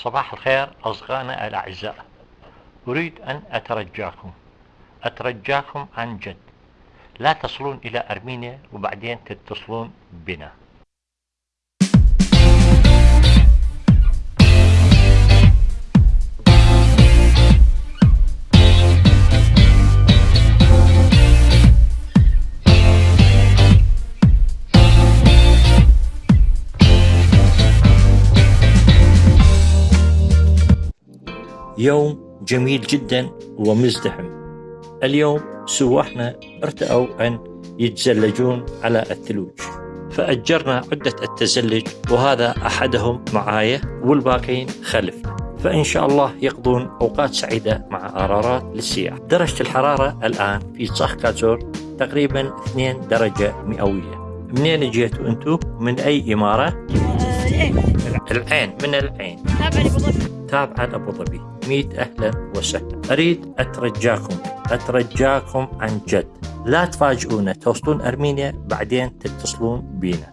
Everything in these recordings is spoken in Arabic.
صباح الخير أصدقائنا الأعزاء. أريد أن أترجاكم. أترجاكم عن جد. لا تصلون إلى أرمينيا وبعدين تتصلون بنا. يوم جميل جدا ومزدحم. اليوم سواحنا ارتأوا أن يتزلجون على الثلوج. فأجرنا عدة التزلج وهذا أحدهم معايا والباقين خلفنا فإن شاء الله يقضون أوقات سعيدة مع قرارات للسياح. درجة الحرارة الآن في صخ كازور تقريبا 2 درجة مئوية. منين جيتوا أنتم؟ من أي إمارة؟ العين العين من العين تابع لأبو ظبي. تابعة لأبو ظبي. ميت أهلا وسهلا. أريد أترجاكم أترجاكم عن جد. لا تفاجئونا توصلون أرمينيا بعدين تتصلون بينا.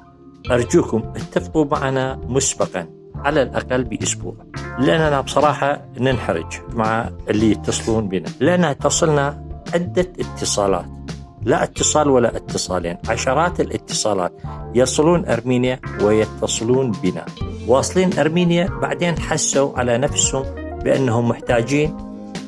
أرجوكم اتفقوا معنا مسبقا على الأقل بأسبوع. لأننا بصراحة ننحرج مع اللي يتصلون بنا. لأن تصلنا عدة اتصالات. لا اتصال ولا اتصالين عشرات الاتصالات يصلون أرمينيا ويتصلون بنا. واصلين أرمينيا بعدين حسوا على نفسهم بأنهم محتاجين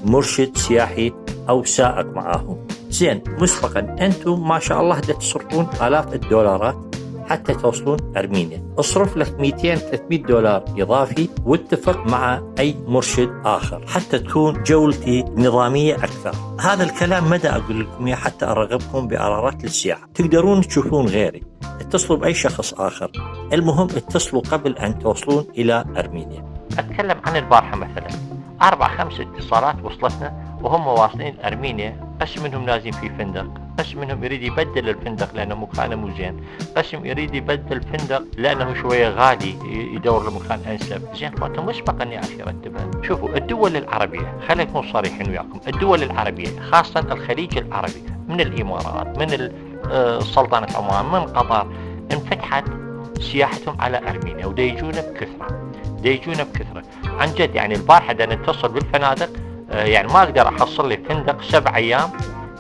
مرشد سياحي أو سائق معاهم. زين مسبقا أنتم ما شاء الله تصرفون آلاف الدولارات حتى توصلون أرمينيا. اصرف لك 200 300 دولار إضافي واتفق مع أي مرشد آخر حتى تكون جولتي نظامية أكثر. هذا الكلام مدى أقول لكم إياه حتى أرغبكم بقرارات للسياحة تقدرون تشوفون غيري. اتصلوا بأي شخص آخر. المهم اتصلوا قبل أن توصلون إلى أرمينيا. أتكلم عن البارحة مثلا. أربع خمس اتصالات وصلتنا وهم واصلين أرمينيا. بس منهم نازلين في فندق. بس منهم يريد يبدل الفندق لأنه مكانه مو زين. بس يريد يبدل الفندق لأنه شوية غالي يدور له مكان أنسب. زين فأنتم مسبقا يا أخي رتبها شوفوا الدول العربية خلينا نكون صريحين وياكم الدول العربية خاصة الخليج العربي من الإمارات من آه، سلطنة عمان من قطر انفتحت سياحتهم على أرمينيا ودا يجونا بكثرة دا يجونا بكثرة. عن جد يعني البارحة دا نتصل بالفنادق آه، يعني ما أقدر أحصل لي فندق سبع أيام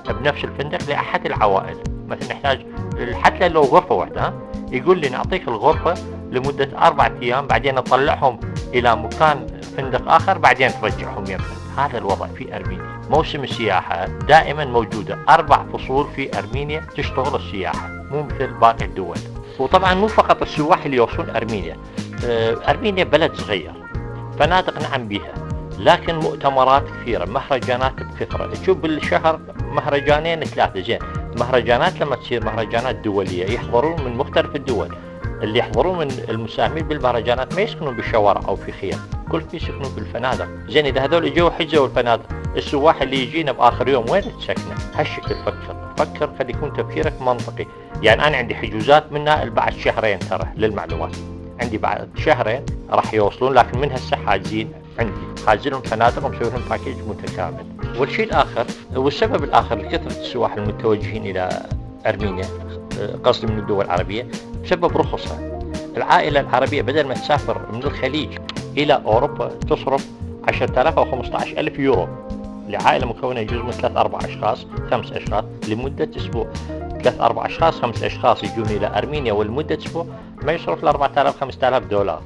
بنفس الفندق لأحد العوائل. مثلا نحتاج حتى لو غرفة واحدة؟ يقول لي نعطيك الغرفة لمدة أربعة أيام بعدين نطلعهم إلى مكان فندق آخر بعدين ترجعهم يمنا هذا الوضع في أرمينيا. موسم السياحة دائما موجودة. أربع فصول في أرمينيا تشتغل السياحة مو مثل باقي الدول. وطبعا مو فقط السواح اللي يوصلون أرمينيا. آه، أرمينيا بلد صغير فنادق نعم بها لكن مؤتمرات كثيرة مهرجانات بكثرة تشوف بالشهر مهرجانين ثلاثة زين مهرجانات لما تصير مهرجانات دولية يحضرون من مختلف الدول. اللي يحضرون من المساهمين بالمهرجانات ما يسكنون بالشوارع أو في خيام كل في يسكنون بالفنادق. زين إذا هذول جو حجزوا الفنادق السواح اللي يجينا بآخر يوم وين تسكنه؟ هالشكل فكر. فكر خلي يكون تفكيرك منطقي. يعني أنا عندي حجوزات منها بعد شهرين ترى للمعلومات. عندي بعد شهرين راح يوصلون لكن من هسه حاجزين عندي. حاجزين package ومسوي لهم package متكامل. والشيء الآخر والسبب الآخر لكثره السواح المتوجهين إلى أرمينيا آه، قصدي من الدول العربية بسبب رخصها. العائلة العربية بدل ما تسافر من الخليج إلى أوروبا تصرف 10000 أو 15000 يورو. لعائلة مكونة يجوز من ثلاث أربع أشخاص خمس أشخاص لمدة أسبوع. ثلاث أربع أشخاص خمس أشخاص يجون إلى أرمينيا ولمده أسبوع ما يصرف ل 4000 5000 دولار.